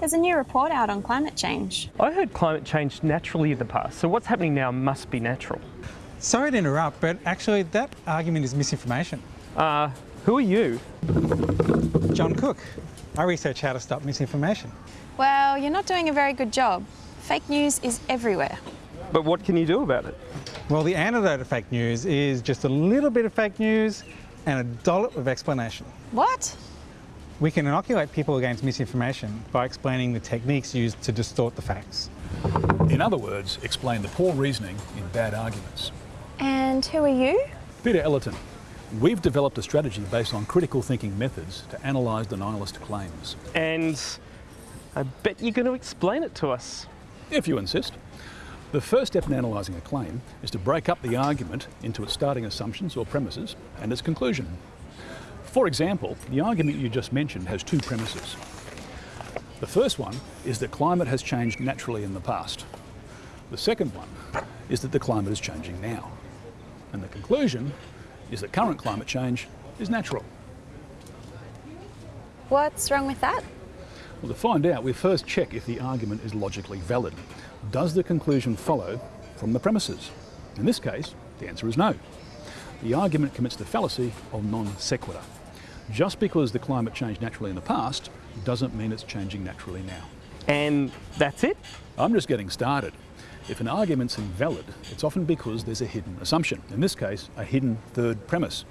There's a new report out on climate change. I heard climate change naturally in the past, so what's happening now must be natural. Sorry to interrupt, but actually that argument is misinformation. Uh, who are you? John Cook. I research how to stop misinformation. Well, you're not doing a very good job. Fake news is everywhere. But what can you do about it? Well, the antidote to fake news is just a little bit of fake news and a dollop of explanation. What? We can inoculate people against misinformation by explaining the techniques used to distort the facts. In other words, explain the poor reasoning in bad arguments. And who are you? Peter Ellerton. We've developed a strategy based on critical thinking methods to analyse denialist claims. And I bet you're going to explain it to us. If you insist. The first step in analysing a claim is to break up the argument into its starting assumptions or premises and its conclusion. For example, the argument you just mentioned has two premises. The first one is that climate has changed naturally in the past. The second one is that the climate is changing now. And the conclusion is that current climate change is natural. What's wrong with that? Well, to find out, we first check if the argument is logically valid. Does the conclusion follow from the premises? In this case, the answer is no. The argument commits the fallacy of non sequitur. Just because the climate changed naturally in the past doesn't mean it's changing naturally now. And that's it? I'm just getting started. If an argument's invalid, it's often because there's a hidden assumption. In this case, a hidden third premise.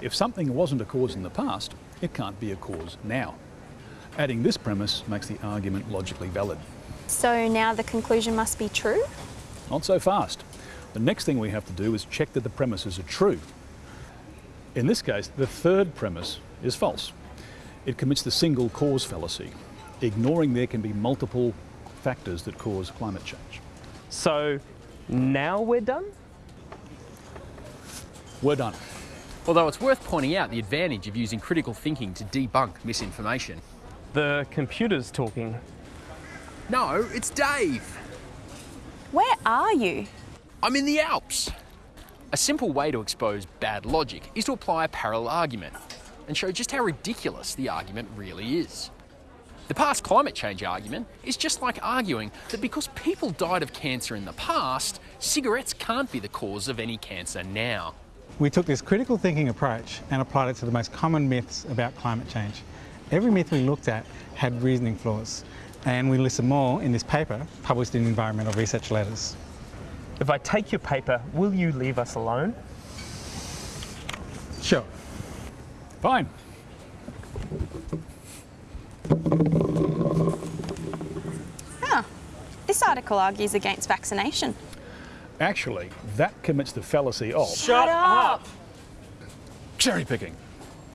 If something wasn't a cause in the past, it can't be a cause now. Adding this premise makes the argument logically valid. So now the conclusion must be true? Not so fast. The next thing we have to do is check that the premises are true. In this case, the third premise is false. It commits the single cause fallacy, ignoring there can be multiple factors that cause climate change. So now we're done? We're done. Although it's worth pointing out the advantage of using critical thinking to debunk misinformation. The computer's talking. No, it's Dave. Where are you? I'm in the Alps. A simple way to expose bad logic is to apply a parallel argument and show just how ridiculous the argument really is. The past climate change argument is just like arguing that because people died of cancer in the past, cigarettes can't be the cause of any cancer now. We took this critical thinking approach and applied it to the most common myths about climate change. Every myth we looked at had reasoning flaws, and we listed more in this paper published in Environmental Research Letters. If I take your paper, will you leave us alone? Sure. Fine. Huh. This article argues against vaccination. Actually, that commits the fallacy of Shut up! cherry picking.